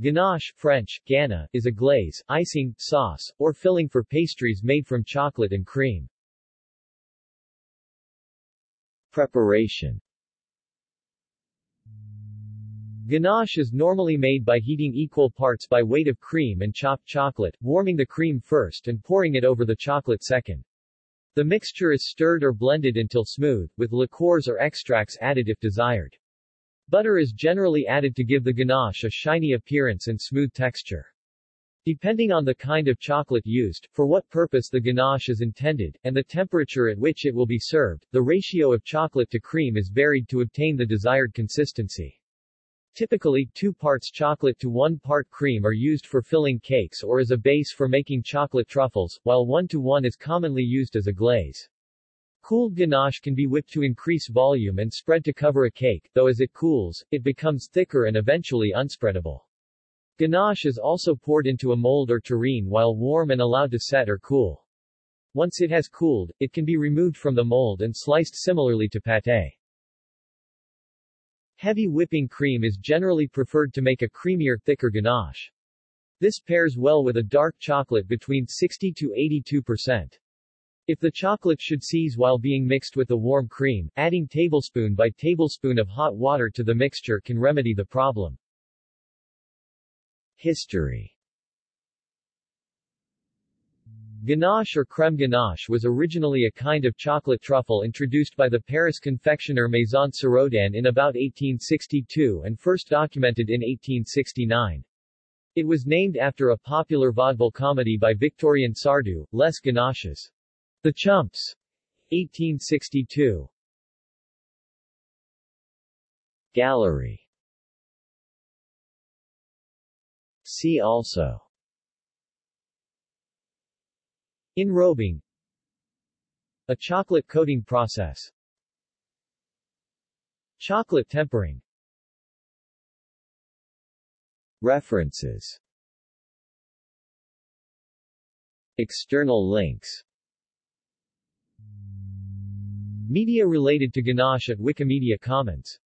Ganache French, gana, is a glaze, icing, sauce, or filling for pastries made from chocolate and cream. Preparation Ganache is normally made by heating equal parts by weight of cream and chopped chocolate, warming the cream first and pouring it over the chocolate second. The mixture is stirred or blended until smooth, with liqueurs or extracts added if desired. Butter is generally added to give the ganache a shiny appearance and smooth texture. Depending on the kind of chocolate used, for what purpose the ganache is intended, and the temperature at which it will be served, the ratio of chocolate to cream is varied to obtain the desired consistency. Typically, two parts chocolate to one part cream are used for filling cakes or as a base for making chocolate truffles, while one to one is commonly used as a glaze. Cooled ganache can be whipped to increase volume and spread to cover a cake, though as it cools, it becomes thicker and eventually unspreadable. Ganache is also poured into a mold or tureen while warm and allowed to set or cool. Once it has cooled, it can be removed from the mold and sliced similarly to pâté. Heavy whipping cream is generally preferred to make a creamier, thicker ganache. This pairs well with a dark chocolate between 60 to 82%. If the chocolate should seize while being mixed with the warm cream, adding tablespoon by tablespoon of hot water to the mixture can remedy the problem. History Ganache or crème ganache was originally a kind of chocolate truffle introduced by the Paris confectioner Maison Siraudin in about 1862 and first documented in 1869. It was named after a popular vaudeville comedy by Victorien Sardou, Les Ganaches. The Chumps. 1862. Gallery. See also. Enrobing. A chocolate coating process. Chocolate tempering. References. External links Media related to Ganache at Wikimedia Commons